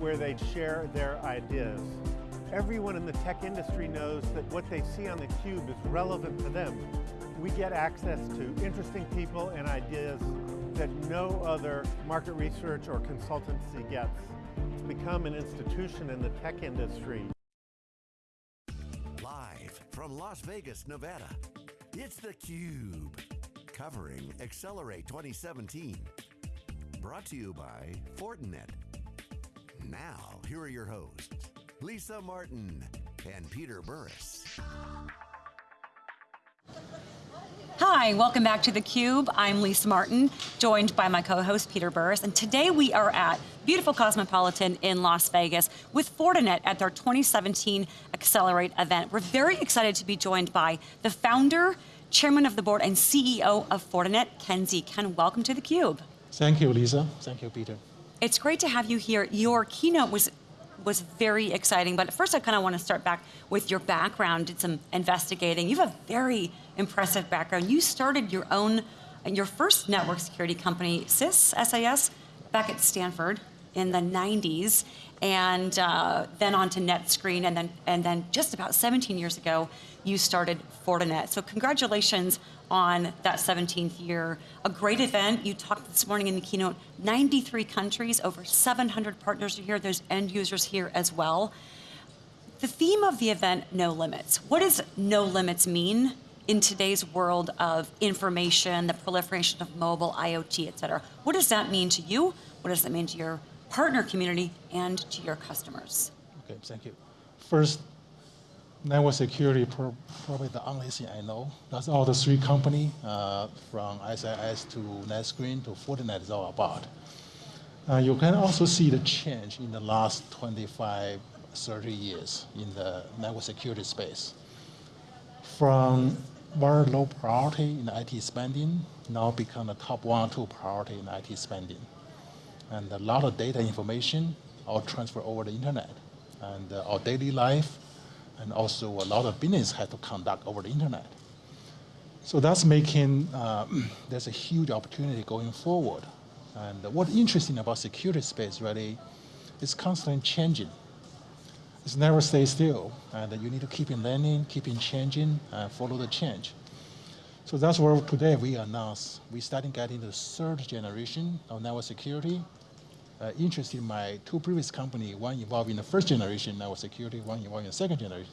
where they'd share their ideas. Everyone in the tech industry knows that what they see on theCUBE is relevant to them. We get access to interesting people and ideas that no other market research or consultancy gets. It's become an institution in the tech industry. Live from Las Vegas, Nevada, it's theCUBE. Covering Accelerate 2017. Brought to you by Fortinet. Now, here are your hosts, Lisa Martin and Peter Burris. Hi, welcome back to theCUBE. I'm Lisa Martin, joined by my co-host Peter Burris, and today we are at beautiful Cosmopolitan in Las Vegas with Fortinet at their 2017 Accelerate event. We're very excited to be joined by the founder, chairman of the board, and CEO of Fortinet, Ken Xie. Ken, welcome to theCUBE. Thank you, Lisa. Thank you, Peter. It's great to have you here. Your keynote was was very exciting, but first I kind of want to start back with your background, did some investigating. You have a very impressive background. You started your own, your first network security company, SIS, SAS, back at Stanford in the 90s, and uh, then on to NetScreen, and then, and then just about 17 years ago, you started Fortinet. So congratulations on that 17th year. A great event. You talked this morning in the keynote, 93 countries, over 700 partners are here. There's end users here as well. The theme of the event, no limits. What does no limits mean in today's world of information, the proliferation of mobile, IoT, et cetera? What does that mean to you? What does that mean to your partner community and to your customers? Okay, thank you. First, network security, probably the only thing I know. That's all the three company, uh, from SIS to NetScreen to Fortinet is all about. Uh, you can also see the change in the last 25, 30 years in the network security space. From very low priority in IT spending, now become the top one, or two priority in IT spending. And a lot of data information all transfer over the internet. And uh, our daily life, and also a lot of business had to conduct over the internet. So that's making, uh, there's a huge opportunity going forward. And what's interesting about security space really is constantly changing. It's never stay still, and you need to keep in learning, keep in changing, and follow the change. So that's where today we announce we starting getting the third generation of network security, uh, in my two previous company, one involved in the first generation network security, one involved in the second generation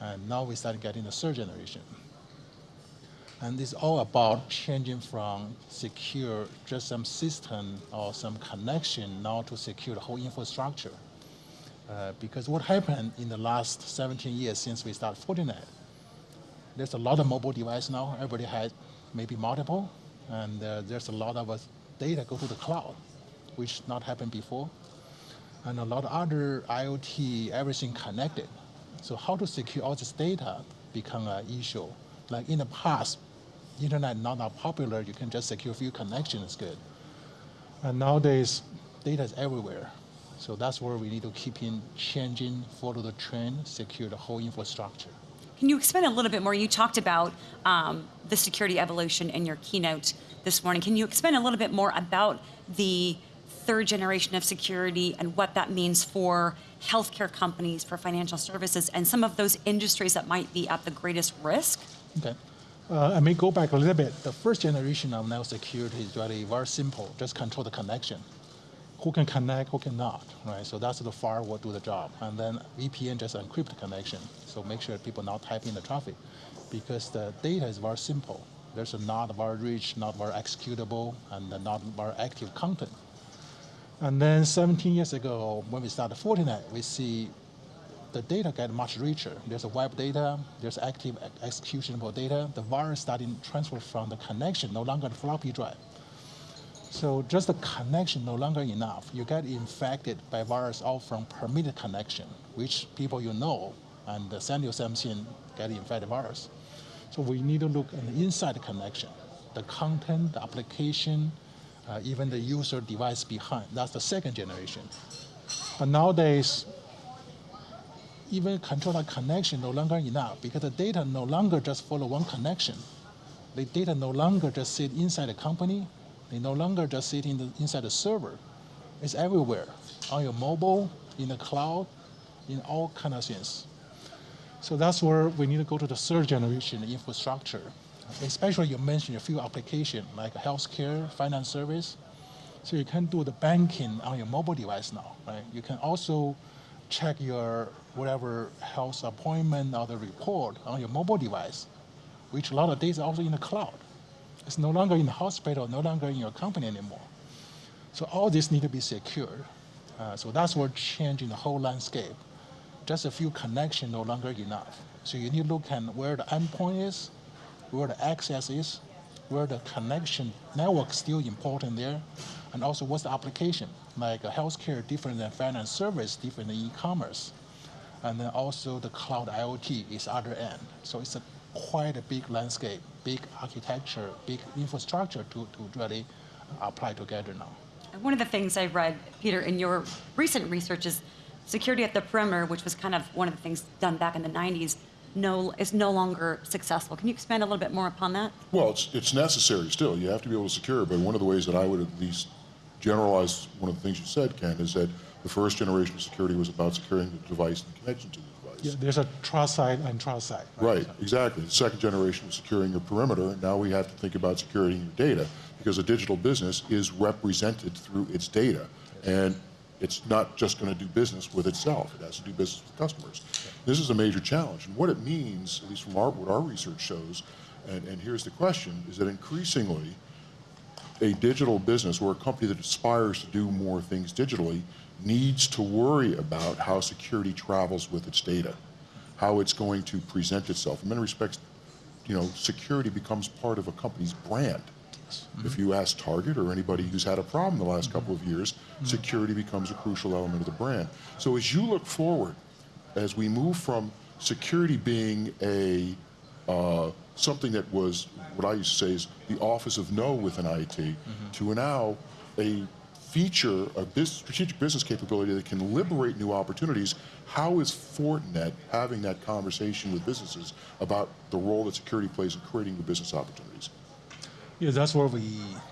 And now we started getting the third generation. And it's all about changing from secure just some system or some connection now to secure the whole infrastructure. Uh, because what happened in the last 17 years since we started Fortinet, there's a lot of mobile devices now. Everybody has maybe multiple, and uh, there's a lot of data go to the cloud which not happened before. And a lot of other IoT, everything connected. So how to secure all this data become an issue. Like in the past, internet not that popular, you can just secure a few connections good. And nowadays, data is everywhere. So that's where we need to keep in changing, follow the trend, secure the whole infrastructure. Can you expand a little bit more? You talked about um, the security evolution in your keynote this morning. Can you expand a little bit more about the third generation of security and what that means for healthcare companies, for financial services, and some of those industries that might be at the greatest risk? Okay. Uh, I may go back a little bit. The first generation of network security is really very simple. Just control the connection. Who can connect, who cannot, right? So that's the firewall do the job. And then VPN just encrypt the connection. So make sure people not typing the traffic because the data is very simple. There's a not very rich, not very executable, and not very active content. And then 17 years ago, when we started Fortinet, we see the data get much richer. There's a web data, there's active executable data. The virus starting transfer from the connection, no longer the floppy drive. So just the connection no longer enough. You get infected by virus all from permitted connection, which people you know, and send you something, get infected virus. So we need to look at the inside connection, the content, the application, uh, even the user device behind. That's the second generation. But nowadays, even control that connection no longer enough because the data no longer just follow one connection. The data no longer just sit inside the company. They no longer just sit in the, inside the server. It's everywhere, on your mobile, in the cloud, in all kind of things. So that's where we need to go to the third generation infrastructure. Especially you mentioned a few applications like healthcare, finance service. So you can do the banking on your mobile device now, right? You can also check your whatever health appointment or the report on your mobile device, which a lot of data is also in the cloud. It's no longer in the hospital, no longer in your company anymore. So all this need to be secured. Uh, so that's what changing the whole landscape. Just a few connection no longer enough. So you need to look at where the endpoint is, where the access is, where the connection network is still important there, and also what's the application. Like uh, healthcare different than finance service, different than e-commerce. And then also the cloud IoT is other end. So it's a quite a big landscape, big architecture, big infrastructure to, to really apply together now. One of the things I read, Peter, in your recent research is security at the perimeter, which was kind of one of the things done back in the 90s, no, is no longer successful. Can you expand a little bit more upon that? Well, it's, it's necessary still. You have to be able to secure it. But one of the ways that I would at least generalize one of the things you said, Ken, is that the first generation of security was about securing the device and the connection to the device. Yeah, there's a trust side and trust side. Right, exactly. The second generation was securing your perimeter. and Now we have to think about securing your data because a digital business is represented through its data. And it's not just going to do business with itself. It has to do business with customers. This is a major challenge. And what it means, at least from our, what our research shows, and, and here's the question, is that increasingly a digital business or a company that aspires to do more things digitally needs to worry about how security travels with its data, how it's going to present itself. In many respects, you know, security becomes part of a company's brand. If you ask Target or anybody who's had a problem the last couple of years, security becomes a crucial element of the brand. So as you look forward, as we move from security being a uh, something that was what I used to say is the office of no within IT to now a feature, a bus strategic business capability that can liberate new opportunities. How is Fortinet having that conversation with businesses about the role that security plays in creating new business opportunities? Yeah, that's where we,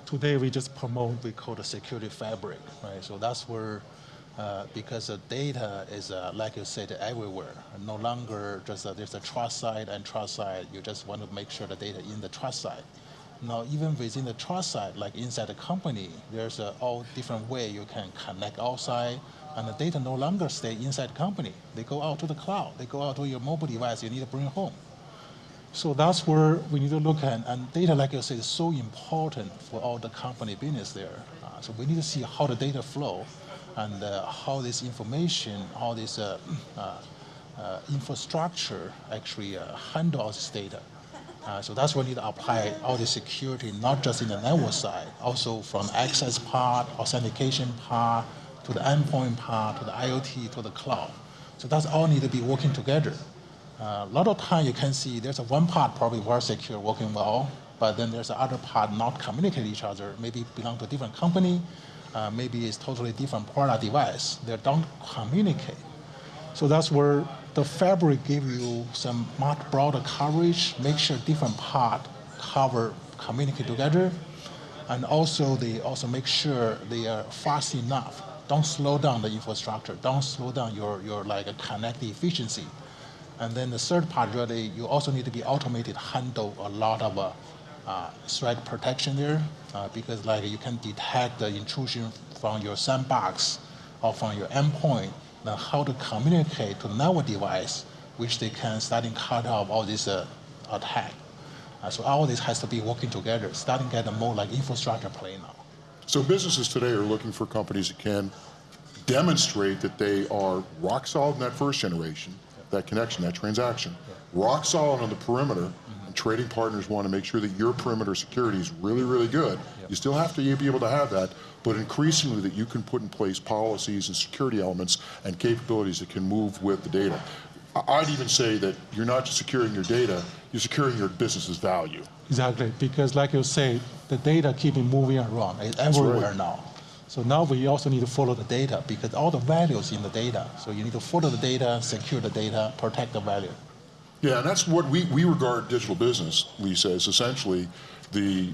today we just promote, we call the security fabric, right? So that's where, uh, because the data is, uh, like you said, everywhere. No longer just, uh, there's a trust side and trust side. You just want to make sure the data in the trust side. Now, even within the trust side, like inside the company, there's uh, all different way you can connect outside, and the data no longer stay inside the company. They go out to the cloud. They go out to your mobile device you need to bring home. So that's where we need to look at, and data, like I said, is so important for all the company business there. Uh, so we need to see how the data flow, and uh, how this information, how this uh, uh, uh, infrastructure actually uh, handle this data. So that's where we need to apply all the security, not just in the network side, also from access part, authentication part, to the endpoint part, to the IoT, to the cloud. So that's all need to be working together. Uh, a lot of time you can see there's a one part probably very secure, working well, but then there's the other part not communicate each other, maybe belong to a different company, uh, maybe it's totally different product device. They don't communicate. So that's where the fabric give you some much broader coverage, make sure different part cover, communicate together, and also they also make sure they are fast enough. Don't slow down the infrastructure. Don't slow down your, your like connect efficiency. And then the third part really, you also need to be automated, handle a lot of uh, uh, threat protection there, uh, because like you can detect the intrusion from your sandbox or from your endpoint, then how to communicate to network device, which they can starting cut off all this uh, attack. Uh, so all this has to be working together, starting get a more like infrastructure play now. So businesses today are looking for companies that can demonstrate that they are rock solid in that first generation, that connection, that transaction, rock solid on the perimeter. And trading partners want to make sure that your perimeter security is really, really good. You still have to be able to have that, but increasingly that you can put in place policies and security elements and capabilities that can move with the data. I- I'd even say that you're not just securing your data, you're securing your business's value. Exactly, because like you say, the data keeping moving around. It's everywhere right. now. So now we also need to follow the data because all the values in the data. So you need to follow the data, secure the data, protect the value. Yeah, and that's what we, we regard digital business, Lisa, as essentially the,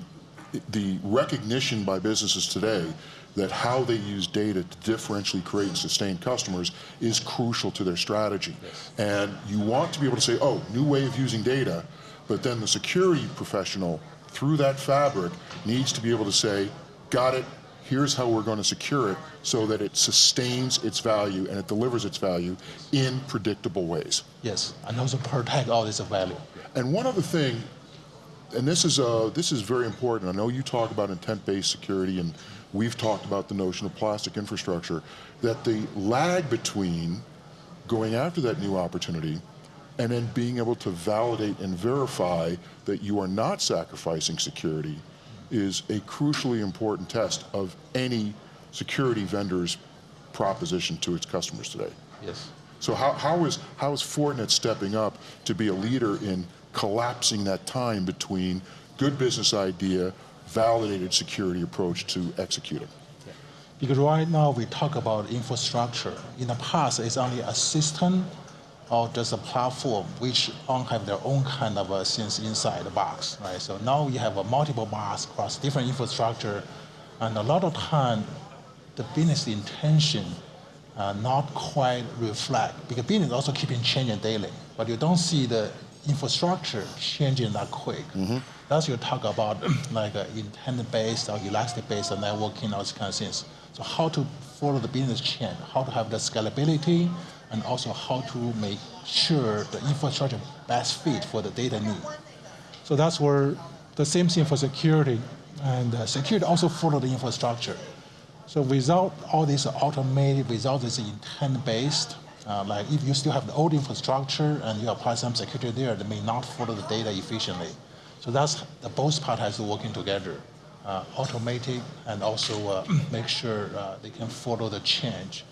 the recognition by businesses today that how they use data to differentially create and sustain customers is crucial to their strategy. And you want to be able to say, oh, new way of using data, but then the security professional through that fabric needs to be able to say, got it, here's how we're going to secure it so that it sustains its value and it delivers its value in predictable ways. Yes, and also protect all this value. And one other thing, and this is, uh, this is very important. I know you talk about intent-based security, and we've talked about the notion of plastic infrastructure, that the lag between going after that new opportunity and then being able to validate and verify that you are not sacrificing security is a crucially important test of any security vendor's proposition to its customers today. Yes. So how, how, is, how is Fortinet stepping up to be a leader in collapsing that time between good business idea, validated security approach to executing? Because right now we talk about infrastructure. In the past, it's only a system or just a platform which all have their own kind of a things inside the box, right? So now we have a multiple box across different infrastructure, and a lot of time, the business intention uh, not quite reflect because business also keeping changing daily, but you don't see the infrastructure changing that quick. That's you talk about like uh, intent-based or elastic-based networking, all these kind of things. So how to follow the business change, how to have the scalability, and also how to make sure the infrastructure best fit for the data need. So that's where the same thing for security, and uh, security also follow the infrastructure. So without all this automated, without this intent-based, uh, like if you still have the old infrastructure and you apply some security there, they may not follow the data efficiently. So that's the both part has to working together, uh, and also uh, make sure uh, they can follow the change.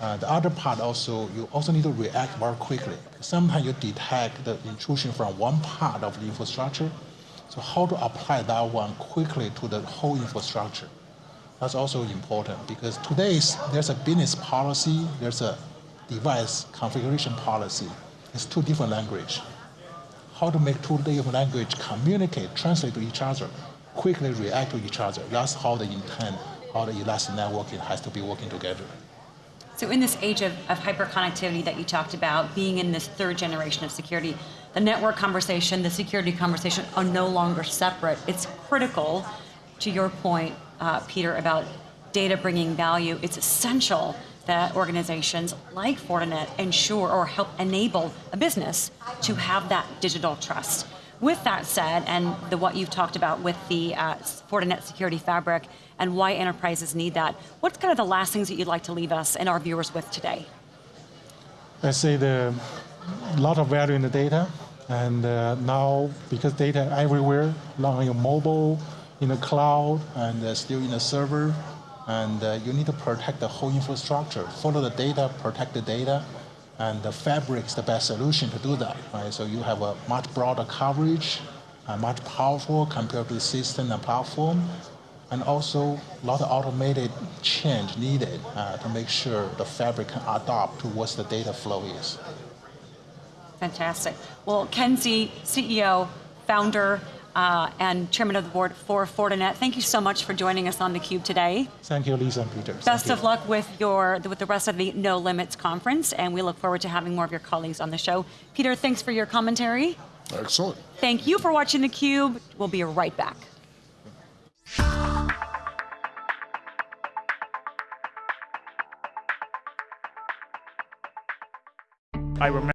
Uh, the other part also, you also need to react very quickly. Sometimes you detect the intrusion from one part of the infrastructure. So how to apply that one quickly to the whole infrastructure? That's also important because today there's a business policy, there's a device configuration policy. It's two different language. How to make two different language communicate, translate to each other, quickly react to each other. That's how the intent, how the elastic networking has to be working together. So in this age of, of hyperconnectivity that you talked about, being in this third generation of security, the network conversation, the security conversation are no longer separate. It's critical, to your point, uh, Peter, about data bringing value. It's essential that organizations like Fortinet ensure or help enable a business to have that digital trust. With that said, and the, what you've talked about with the uh, Fortinet Security Fabric and why enterprises need that, what's kind of the last things that you'd like to leave us and our viewers with today? I say the lot of value in the data, and uh, now because data everywhere, on your mobile, in the cloud, and uh, still in the server, and uh, you need to protect the whole infrastructure. Follow the data, protect the data, and the fabric is the best solution to do that. Right? So you have a much broader coverage, uh, much powerful compared to the system and platform, and also a lot of automated change needed uh, to make sure the fabric can adapt to what the data flow is. Fantastic. Well, Ken Xie, CEO, founder, uh, and chairman of the board for Fortinet, thank you so much for joining us on theCUBE today. Thank you, Lisa and Peter. Best Thank of you. luck with, your, with the rest of the No Limits conference, and we look forward to having more of your colleagues on the show. Peter, thanks for your commentary. Excellent. Thank you for watching theCUBE. We'll be right back. I remember